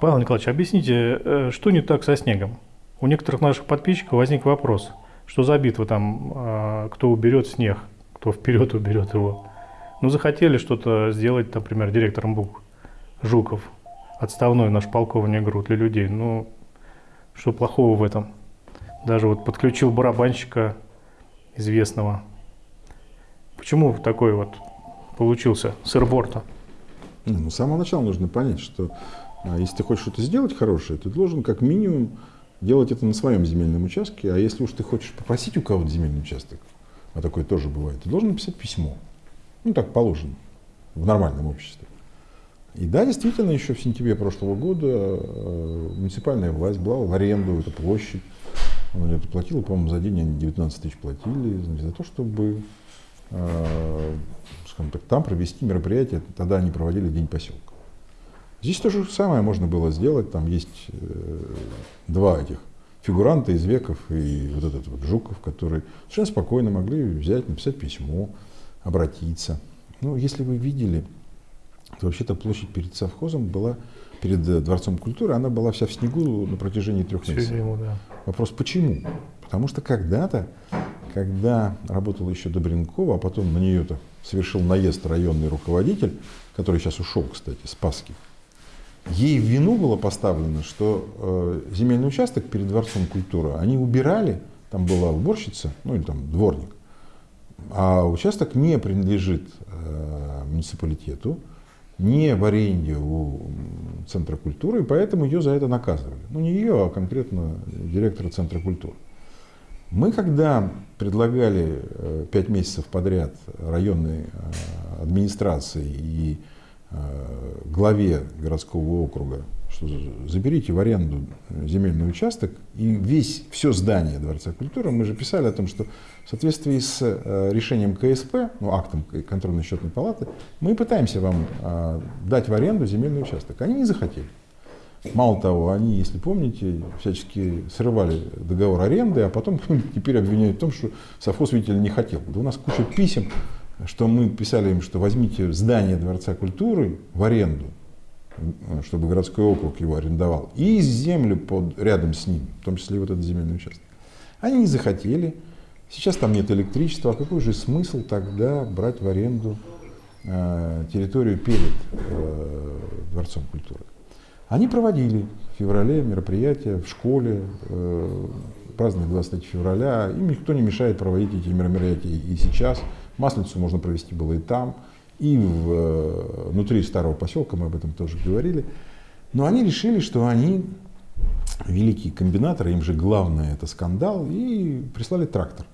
Павел Николаевич, объясните, э, что не так со снегом? У некоторых наших подписчиков возник вопрос, что за битва там, а, кто уберет снег, кто вперед уберет его. Ну, захотели что-то сделать, например, директором БУК Жуков, отставной наш полковник ГРУ для людей. Ну, что плохого в этом? Даже вот подключил барабанщика известного. Почему такой вот получился сырборта? Ну, с самого начала нужно понять, что если ты хочешь что-то сделать хорошее, ты должен как минимум делать это на своем земельном участке, а если уж ты хочешь попросить у кого-то земельный участок, а такое тоже бывает, ты должен написать письмо. Ну, так положено в нормальном обществе. И да, действительно, еще в сентябре прошлого года э, муниципальная власть брала в аренду эту площадь. Она это платила, по-моему, за день они 19 тысяч платили, значит, за то, чтобы э, скажем так, там провести мероприятие. Тогда они проводили День поселка. Здесь то же самое можно было сделать. Там есть э, два этих фигуранта из веков и вот этот вот Жуков, которые совершенно спокойно могли взять, написать письмо, обратиться. Ну, если вы видели, то вообще-то площадь перед совхозом была, перед э, Дворцом культуры, она была вся в снегу на протяжении трех месяцев. Ему, да. Вопрос, почему? Потому что когда-то, когда работала еще Добренкова, а потом на нее-то совершил наезд районный руководитель, который сейчас ушел, кстати, Спасский, ей вину было поставлено, что э, земельный участок перед Дворцом культуры они убирали, там была уборщица, ну или там дворник, а участок не принадлежит э, муниципалитету, не в аренде у Центра культуры, и поэтому ее за это наказывали. Ну не ее, а конкретно директора Центра культуры. Мы когда предлагали э, пять месяцев подряд районной э, администрации и главе городского округа, что заберите в аренду земельный участок и весь, все здание Дворца культуры, мы же писали о том, что в соответствии с решением КСП, ну, актом контрольно-счетной палаты, мы пытаемся вам дать в аренду земельный участок. Они не захотели. Мало того, они, если помните, всячески срывали договор аренды, а потом теперь обвиняют в том, что совхоз, видите ли, не хотел. Да у нас куча писем, что мы писали им, что возьмите здание Дворца культуры в аренду, чтобы городской округ его арендовал, и землю под, рядом с ним, в том числе и вот этот земельный участок. Они не захотели. Сейчас там нет электричества. А какой же смысл тогда брать в аренду э, территорию перед э, Дворцом культуры? Они проводили в феврале мероприятия в школе, э, праздновали 23 февраля. Им никто не мешает проводить эти мероприятия и сейчас. Масленицу можно провести было и там, и в, э, внутри старого поселка, мы об этом тоже говорили. Но они решили, что они великие комбинаторы, им же главное это скандал, и прислали трактор.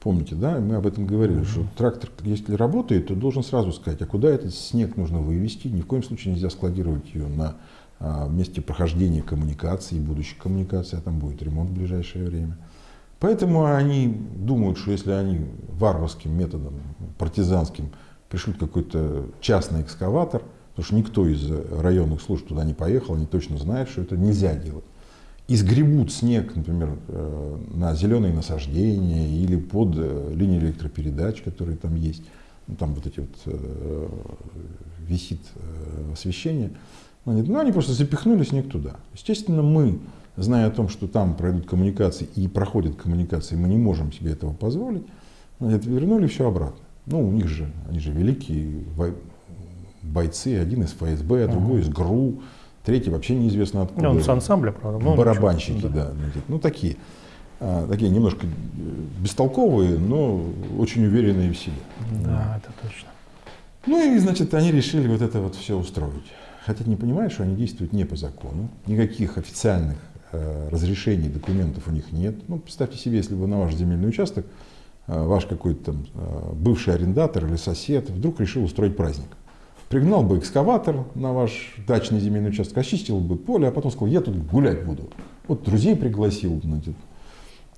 Помните, да, мы об этом говорили, что трактор, если работает, то должен сразу сказать, а куда этот снег нужно вывести, ни в коем случае нельзя складировать ее на а, месте прохождения коммуникации, будущей коммуникации, а там будет ремонт в ближайшее время. Поэтому они думают, что если они варварским методом, партизанским, пришлют какой-то частный экскаватор, потому что никто из районных служб туда не поехал, они точно знают, что это нельзя делать. И сгребут снег, например, э, на зеленые насаждения или под э, линии электропередач, которые там есть. Ну, там вот эти вот э, висит освещение. Ну, они просто запихнули снег туда. Естественно, мы, зная о том, что там пройдут коммуникации и проходят коммуникации, мы не можем себе этого позволить, вернули все обратно. Ну, у них же, они же великие бойцы, один из ФСБ, другой из ГРУ, третий вообще неизвестно откуда. Ну, он с ансамбля, правда. Ну, Барабанщики, да. да. Ну, такие. А, такие немножко бестолковые, но очень уверенные в себе. Да, это точно. Ну и, значит, они решили вот это вот все устроить хотя не понимают, что они действуют не по закону, никаких официальных э, разрешений, документов у них нет. Ну, представьте себе, если бы на ваш земельный участок э, ваш какой-то там э, бывший арендатор или сосед вдруг решил устроить праздник. Пригнал бы экскаватор на ваш дачный земельный участок, очистил бы поле, а потом сказал, я тут гулять буду. Вот друзей пригласил. Значит.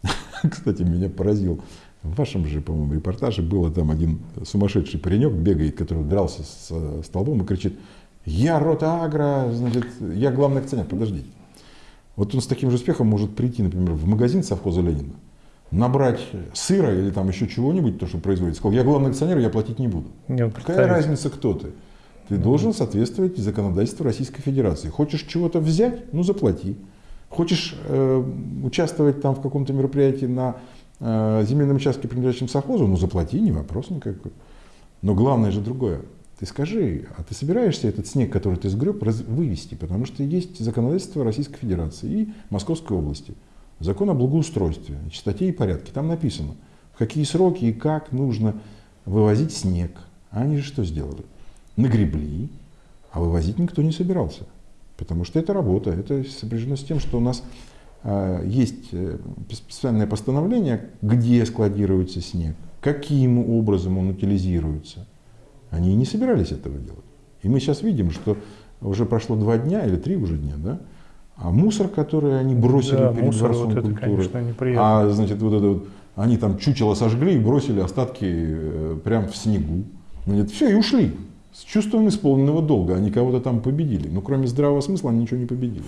Кстати, меня поразил. В вашем же, по-моему, репортаже было там один сумасшедший паренек бегает, который дрался с столбом и кричит, я рота агро, значит, я главный акционер, подождите. Вот он с таким же успехом может прийти, например, в магазин совхоза Ленина, набрать сыра или там еще чего-нибудь, то, что производится, сказал, я главный акционер, я платить не буду. Нет, Какая разница, кто ты? Ты должен соответствовать законодательству Российской Федерации. Хочешь чего-то взять, ну заплати. Хочешь э, участвовать там в каком-то мероприятии на э, земельном участке, принадлежащем совхозу, ну заплати, не вопрос никакой. Но главное же другое. Ты скажи, а ты собираешься этот снег, который ты сгреб, раз, вывести? Потому что есть законодательство Российской Федерации и Московской области. Закон о благоустройстве, чистоте и порядке. Там написано, в какие сроки и как нужно вывозить снег. А они же что сделали? Нагребли, а вывозить никто не собирался. Потому что это работа. Это сопряжено с тем, что у нас э, есть специальное постановление, где складируется снег, каким образом он утилизируется. Они и не собирались этого делать. И мы сейчас видим, что уже прошло два дня или три уже дня, да? А мусор, который они бросили да, перед мусор, дворцом вот культуры, это, конечно, а значит вот это вот, они там чучело сожгли и бросили остатки э, прямо в снегу. Значит, все и ушли с чувством исполненного долга. Они кого-то там победили, но кроме здравого смысла они ничего не победили.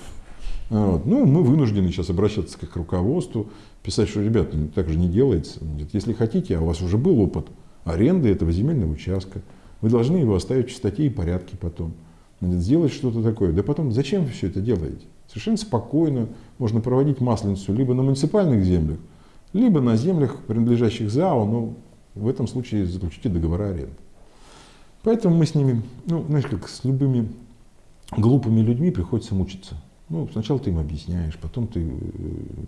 Вот. Ну, мы вынуждены сейчас обращаться к руководству, писать, что, ребята, так же не делается. Если хотите, а у вас уже был опыт аренды этого земельного участка, вы должны его оставить в чистоте и порядке потом. Надо сделать что-то такое. Да потом, зачем вы все это делаете? Совершенно спокойно можно проводить масленицу либо на муниципальных землях, либо на землях, принадлежащих ЗАО, но в этом случае заключите договора аренды. Поэтому мы с ними, ну, знаешь, как с любыми глупыми людьми приходится мучиться. Ну, сначала ты им объясняешь, потом ты э,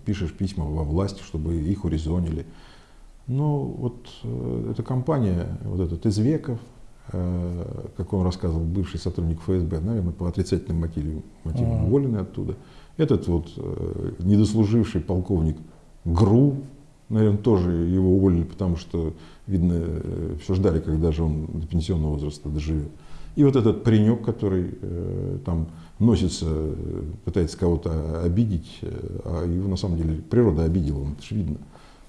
пишешь письма во власть, чтобы их урезонили. Но вот э, эта компания, вот этот Извеков, как он рассказывал, бывший сотрудник ФСБ, наверное, по отрицательным мотивам, мотивам uh-huh. уволенный оттуда. Этот вот э, недослуживший полковник ГРУ, наверное, тоже его уволили, потому что, видно, э, все ждали, когда же он до пенсионного возраста доживет. И вот этот паренек, который э, там носится, пытается кого-то обидеть, а его на самом деле природа обидела, это же видно.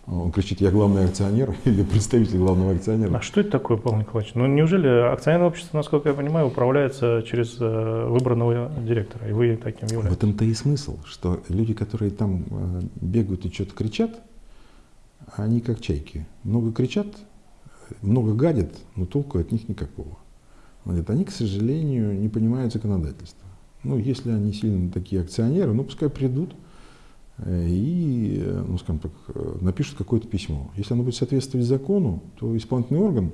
Он кричит, я главный акционер или представитель главного акционера. А что это такое, Павел Николаевич? Ну, неужели акционерное общество, насколько я понимаю, управляется через э, выбранного директора, и вы таким являетесь? В этом-то и смысл, что люди, которые там э, бегают и что-то кричат, они как чайки. Много кричат, много гадят, но толку от них никакого. Вот, они, к сожалению, не понимают законодательства. Ну, если они сильно такие акционеры, ну, пускай придут – и, ну, скажем так, напишут какое-то письмо. Если оно будет соответствовать закону, то исполнительный орган,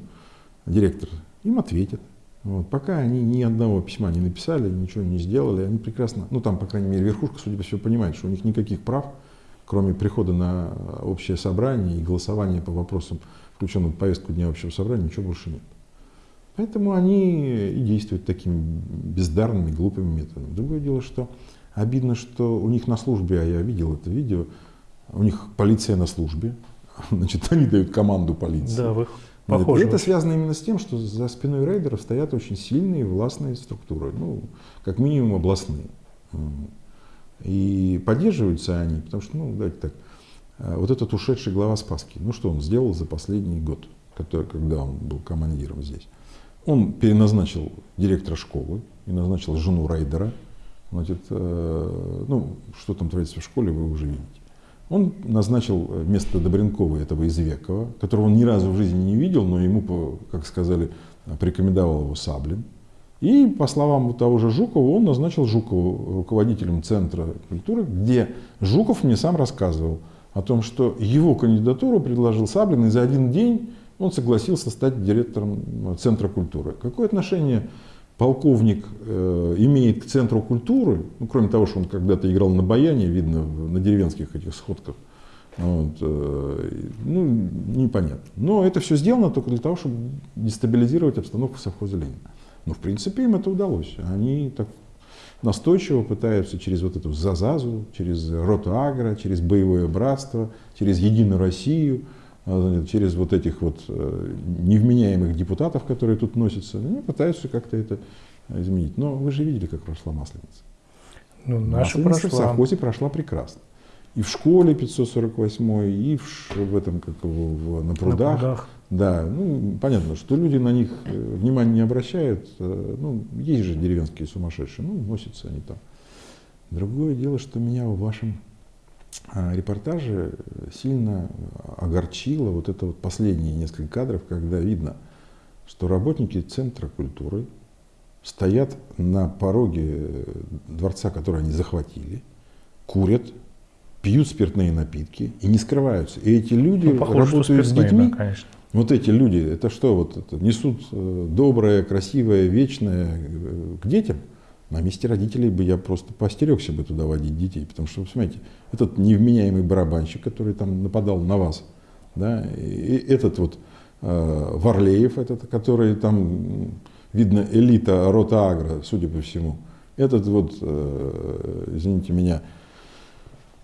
директор, им ответит. Вот. Пока они ни одного письма не написали, ничего не сделали, они прекрасно, ну там, по крайней мере, верхушка, судя по всему, понимает, что у них никаких прав, кроме прихода на общее собрание и голосования по вопросам, включенным в повестку дня общего собрания, ничего больше нет. Поэтому они и действуют такими бездарными, глупыми методами. Другое дело, что Обидно, что у них на службе, а я видел это видео, у них полиция на службе, значит, они дают команду полиции. Да, вы похожи. И это связано именно с тем, что за спиной рейдеров стоят очень сильные властные структуры, ну, как минимум областные. И поддерживаются они, потому что, ну, давайте так, э, вот этот ушедший глава Спаски, ну что он сделал за последний год, который, когда он был командиром здесь? Он переназначил директора школы и назначил жену рейдера, Значит, э, ну, что там творится в школе, вы уже видите. Он назначил вместо Добренкова этого Извекова, которого он ни разу в жизни не видел, но ему, как сказали, порекомендовал его Саблин. И, по словам того же Жукова, он назначил Жукову руководителем Центра культуры, где Жуков мне сам рассказывал о том, что его кандидатуру предложил Саблин, и за один день он согласился стать директором Центра культуры. Какое отношение полковник э, имеет к центру культуры, ну, кроме того, что он когда-то играл на баяне, видно, на деревенских этих сходках, вот, э, ну, непонятно. Но это все сделано только для того, чтобы дестабилизировать обстановку в совхозе Ленина. Но, в принципе, им это удалось. Они так настойчиво пытаются через вот эту ЗАЗАЗу, через Роту Агро, через Боевое Братство, через Единую Россию – через вот этих вот э, невменяемых депутатов, которые тут носятся, они пытаются как-то это изменить. Но вы же видели, как прошла Масленица. Ну, наша Масленица прошла. в совхозе прошла прекрасно. И в школе 548, и в, в этом, как его, в, на прудах. На прудах. Да, ну, понятно, что люди на них э, внимания не обращают. Э, ну, есть же деревенские сумасшедшие, ну, носятся они там. Другое дело, что меня в вашем репортаже сильно огорчило вот это вот последние несколько кадров, когда видно, что работники Центра культуры стоят на пороге дворца, который они захватили, курят, пьют спиртные напитки и не скрываются. И эти люди Ну, похоже, работают с детьми. да, конечно. Вот эти люди, это что, вот это, несут э, доброе, красивое, вечное э, к детям? На месте родителей бы я просто постерегся бы туда водить детей, потому что, смотрите, этот невменяемый барабанщик, который там нападал на вас, да, и этот вот э, Варлеев, этот, который там, видно, элита рота Агро, судя по всему, этот вот, э, извините меня,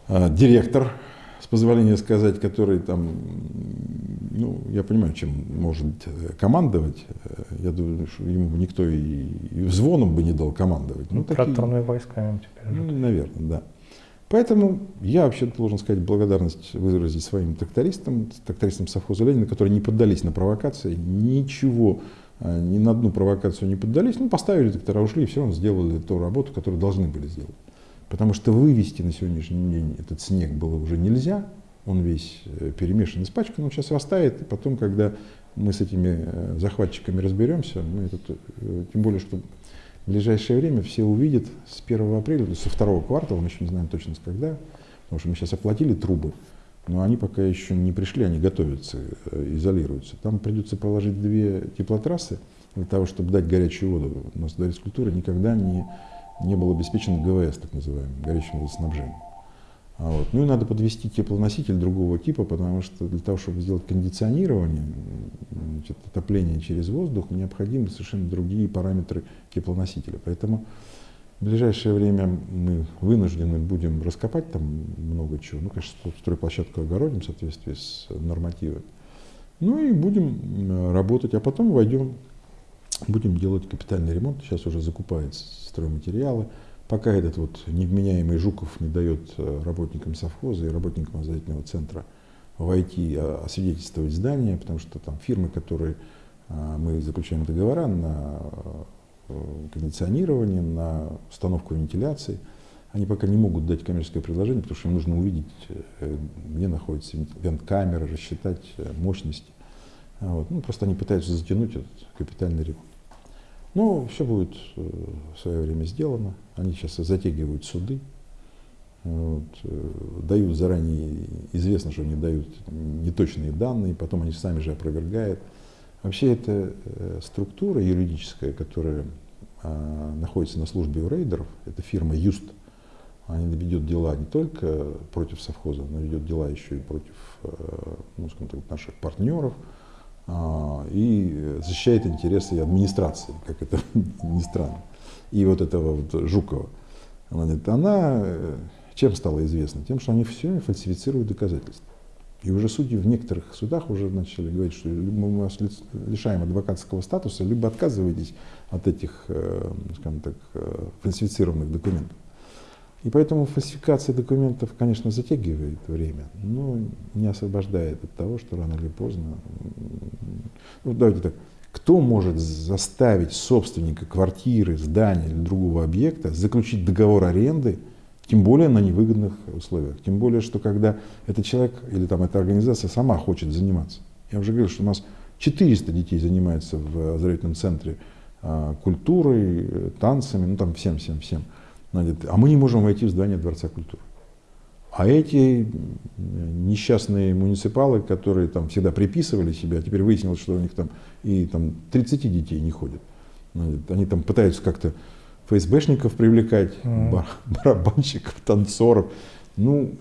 э, директор, с позволения сказать, который там, ну, я понимаю, чем может э, командовать. Э, Я думаю, что ему бы никто и, и звоном бы не дал командовать. Ну, такие- Тракторными войсками теперь. ну, наверное, да. Поэтому я вообще должен сказать благодарность выразить своим трактористам, трактористам совхоза Ленина, которые не поддались на провокации, ничего, э, ни на одну провокацию не поддались, ну, поставили трактора, ушли и все равно сделали ту работу, которую должны были сделать. Потому что вывести на сегодняшний день этот снег было уже нельзя, он весь э, перемешан, испачкан, он сейчас растает, и потом, когда мы с этими э, захватчиками разберемся, ну, это, э, тем более, что в ближайшее время все увидят с 1 апреля, со второго квартала, мы еще не знаем точно с когда, потому что мы сейчас оплатили трубы, но они пока еще не пришли, они готовятся, изолируются. Там придется проложить две теплотрассы для того, чтобы дать горячую воду. У нас до культуры никогда не, не был обеспечен ГВС, так называемый, горячим водоснабжением. А вот. Ну и надо подвести теплоноситель другого типа, потому что для того, чтобы сделать кондиционирование, значит, отопление через воздух, необходимы совершенно другие параметры теплоносителя. Поэтому в ближайшее время мы вынуждены будем раскопать там много чего. Ну, конечно, строй- стройплощадку огородим в соответствии с нормативами. Ну и будем м, работать, а потом войдем, будем делать капитальный ремонт. Сейчас уже закупаются стройматериалы. Пока этот вот невменяемый Жуков не дает э, работникам совхоза и работникам образовательного центра войти, а, освидетельствовать здание, потому что там фирмы, которые а, мы заключаем договора на э, кондиционирование, на установку вентиляции, они пока не могут дать коммерческое предложение, потому что им нужно увидеть, э, где находится вент- вент-камера, рассчитать мощности. Вот. Ну, просто они пытаются затянуть этот капитальный ремонт. Но все будет э, в свое время сделано. Они сейчас затягивают суды, вот, э, дают заранее, известно, что они дают неточные данные, потом они сами же опровергают. Вообще это э, структура юридическая, которая а, находится на службе у рейдеров, это фирма Юст. Она ведет дела не только против совхоза, но ведет дела еще и против ну, скажем так, наших партнеров, и защищает интересы администрации, как это ни странно. И вот этого вот Жукова, она, говорит, она э, чем стала известна? Тем, что они все время фальсифицируют доказательства. И уже судьи в некоторых судах уже начали говорить, что либо мы вас лишаем адвокатского статуса, либо отказываетесь от этих, э, скажем так, э, фальсифицированных документов. И поэтому фальсификация документов, конечно, затягивает время, но не освобождает от того, что рано или поздно... Ну, давайте так. Кто может заставить собственника квартиры, здания или другого объекта заключить договор аренды, тем более на невыгодных условиях? Тем более, что когда этот человек или там эта организация сама хочет заниматься. Я уже говорил, что у нас 400 детей занимается в оздоровительном центре а, культурой, э, танцами, ну там всем-всем-всем. Значит, А мы не можем войти в здание Дворца культуры. А эти несчастные муниципалы, которые там всегда приписывали себя, теперь выяснилось, что у них там и там 30 детей не ходят. Значит, Они там пытаются как-то ФСБшников привлекать, Мгм. бар- барабанщиков, танцоров. Ну,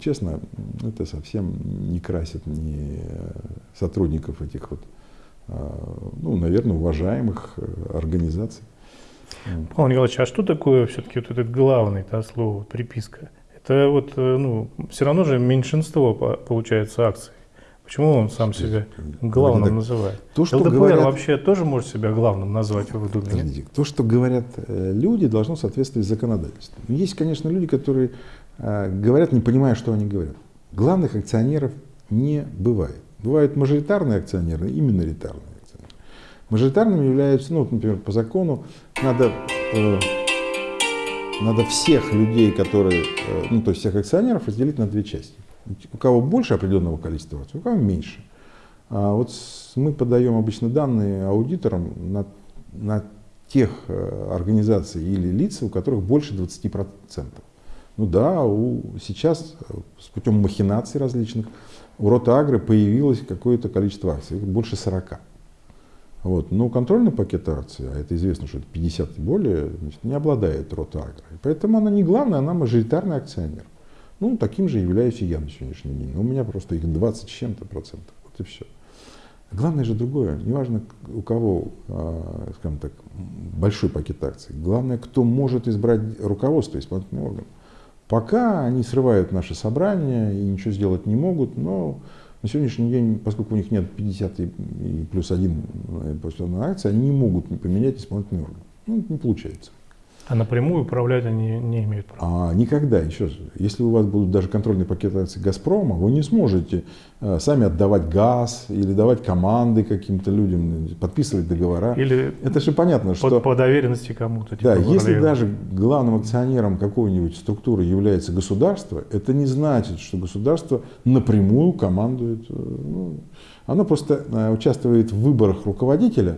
честно, это совсем не красит ни э, сотрудников этих вот, а, ну, наверное, уважаемых э, организаций. Павел Николаевич, а что такое все-таки вот этот главный да, слово приписка? Это вот, э, ну, все равно же меньшинство по- получается акций. Почему он сам себя главным так. называет? То, что ЛДПР говорят- вообще тоже может себя главным назвать, вы? Подождите, то, что говорят э, люди, должно соответствовать законодательству. Но Есть, конечно, люди, которые э, говорят, не понимая, что они говорят. Главных акционеров не бывает. Бывают мажоритарные акционеры и миноритарные акционеры. Мажоритарными являются, ну, например, по закону надо, э, надо всех людей, которые, э, ну, то есть всех акционеров разделить на две части. У кого больше определенного количества акций, у кого меньше. А вот с- мы подаем обычно данные аудиторам на, на тех э, организаций или лиц, у которых больше 20%. Ну да, у, сейчас э, с путем махинаций различных у Ротагры появилось какое-то количество акций, больше 40. Вот. Но контрольный пакет акций, а это известно, что это 50 и более, значит, не обладает Ротагрой. Поэтому она не главная, она мажоритарный акционер. Ну, таким же являюсь и я на сегодняшний день. У меня просто их 20 с чем-то процентов. Вот и все. Главное же другое. Неважно, у кого, а, скажем так, большой пакет акций. Главное, кто может избрать руководство, исполнительный орган. Пока они срывают наши собрания и ничего сделать не могут, но на сегодняшний день, поскольку у них нет 50 и плюс один позиционной акции, они не могут поменять исполнительный орган. Ну, не получается. А напрямую управлять они не имеют права? А, никогда, еще раз. Если у вас будут даже контрольные пакеты акций «Газпрома», вы не сможете а, сами отдавать газ или давать команды каким-то людям, подписывать договора. Или Это же понятно, под, что... по доверенности кому-то. Типа Да, если даже главным акционером какой-нибудь структуры является государство, это не значит, что государство напрямую командует. э, ну, оно просто э, участвует в выборах руководителя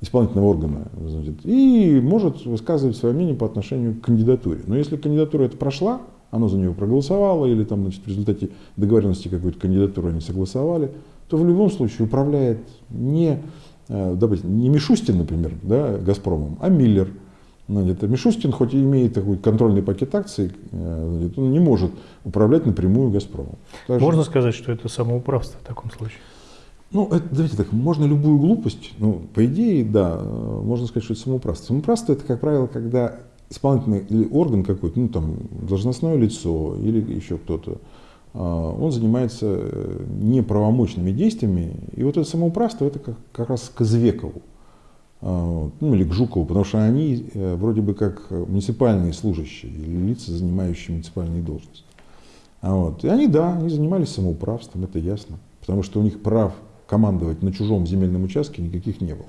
исполнительного органа значит, и может высказывать свое мнение по отношению к кандидатуре. Но если кандидатура эта прошла, оно за нее проголосовало, или там, значит, в результате договоренности какой-то кандидатуры они согласовали, то в любом случае управляет не, э, допустим, не Мишустин, например, да, Газпромом, а Миллер. Значит, Мишустин, хоть и имеет такой контрольный пакет акций, э, значит, он не может управлять напрямую Газпромом. Так же- Можно сказать, что это самоуправство в таком случае? Ну, это, давайте так, можно любую глупость, ну, по идее, да, можно сказать, что это самоуправство. Самоуправство это, как правило, когда исполнительный орган какой-то, ну, там, должностное лицо или еще кто-то, а, он занимается э, неправомочными действиями, и вот это самоуправство, это как, как раз к Извекову, а, ну, или к Жукову, потому что они э, вроде бы как муниципальные служащие или лица, занимающие муниципальные должности. А вот. И они, да, они занимались самоуправством, это ясно, потому что у них прав командовать на чужом земельном участке никаких не было.